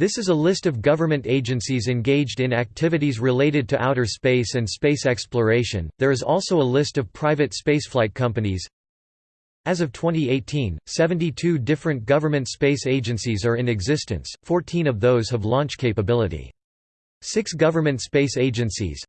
This is a list of government agencies engaged in activities related to outer space and space exploration. There is also a list of private spaceflight companies. As of 2018, 72 different government space agencies are in existence, 14 of those have launch capability. Six government space agencies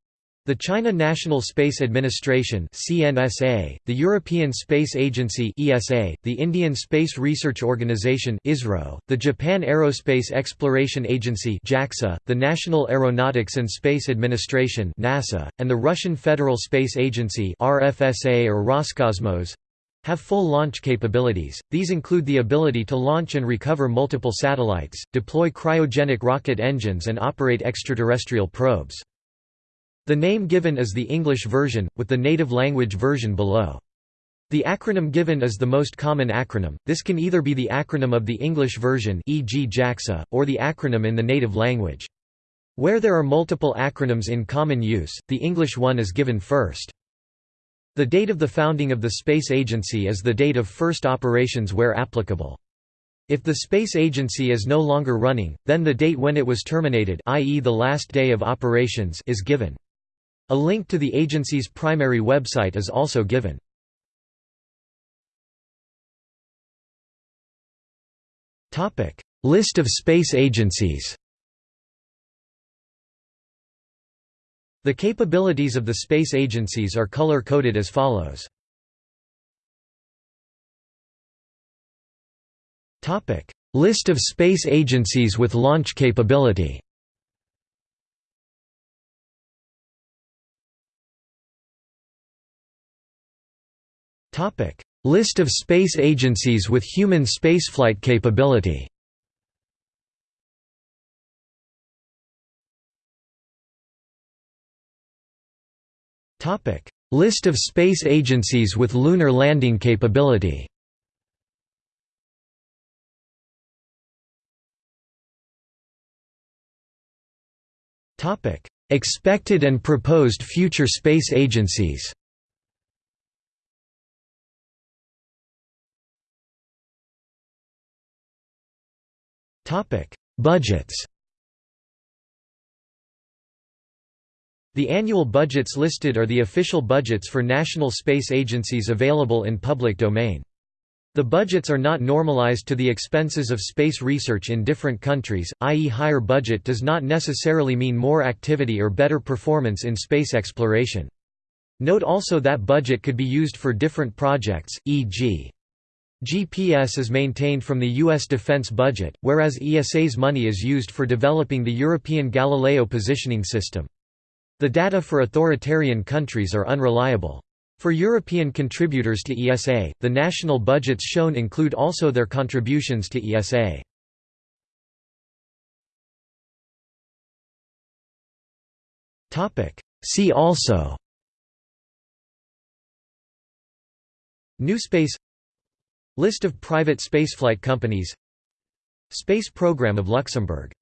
the China National Space Administration (CNSA), the European Space Agency (ESA), the Indian Space Research Organisation (ISRO), the Japan Aerospace Exploration Agency (JAXA), the National Aeronautics and Space Administration (NASA), and the Russian Federal Space Agency (RFSA or Roscosmos) have full launch capabilities. These include the ability to launch and recover multiple satellites, deploy cryogenic rocket engines and operate extraterrestrial probes. The name given is the English version, with the native language version below. The acronym given is the most common acronym, this can either be the acronym of the English version e.g. JAXA, or the acronym in the native language. Where there are multiple acronyms in common use, the English one is given first. The date of the founding of the Space Agency is the date of first operations where applicable. If the space agency is no longer running, then the date when it was terminated i.e. the last day of operations is given. A link to the agency's primary website is also given. List of space agencies The capabilities of the space agencies are color-coded as follows. List of space agencies with launch capability List of space agencies with human spaceflight capability. Topic: List of space agencies with lunar landing capability. Topic: Expected and proposed future space agencies Budgets The annual budgets listed are the official budgets for national space agencies available in public domain. The budgets are not normalized to the expenses of space research in different countries, i.e. higher budget does not necessarily mean more activity or better performance in space exploration. Note also that budget could be used for different projects, e.g. GPS is maintained from the U.S. defense budget, whereas ESA's money is used for developing the European Galileo positioning system. The data for authoritarian countries are unreliable. For European contributors to ESA, the national budgets shown include also their contributions to ESA. See also New Space List of private spaceflight companies. Space Program of Luxembourg